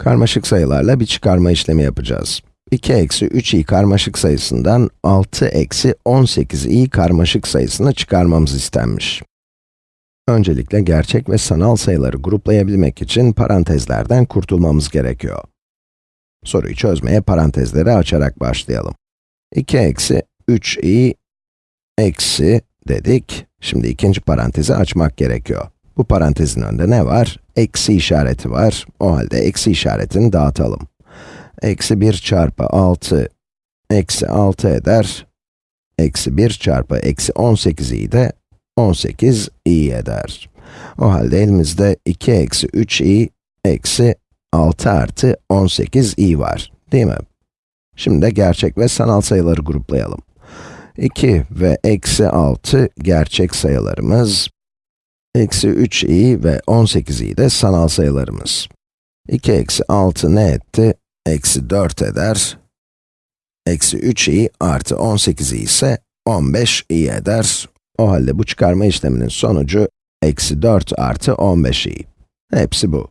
Karmaşık sayılarla bir çıkarma işlemi yapacağız. 2 eksi 3i karmaşık sayısından 6 eksi 18i karmaşık sayısını çıkarmamız istenmiş. Öncelikle gerçek ve sanal sayıları gruplayabilmek için parantezlerden kurtulmamız gerekiyor. Soruyu çözmeye parantezleri açarak başlayalım. 2 eksi 3i eksi dedik. Şimdi ikinci parantezi açmak gerekiyor. Bu parantezin önünde ne var? Eksi işareti var. O halde eksi işaretini dağıtalım. Eksi 1 çarpı 6, eksi 6 eder. Eksi 1 çarpı eksi 18i de 18 i eder. O halde elimizde 2 eksi 3i eksi 6 artı 18 i var, değil mi? Şimdi de gerçek ve sanal sayıları gruplayalım. 2 ve eksi 6 gerçek sayılarımız, eksi 3i ve 18i de sanal sayılarımız. 2 eksi 6 ne etti? Eksi 4 eder. Eksi 3i artı 18i ise 15i eder. O halde bu çıkarma işleminin sonucu eksi 4 artı 15i. Hepsi bu.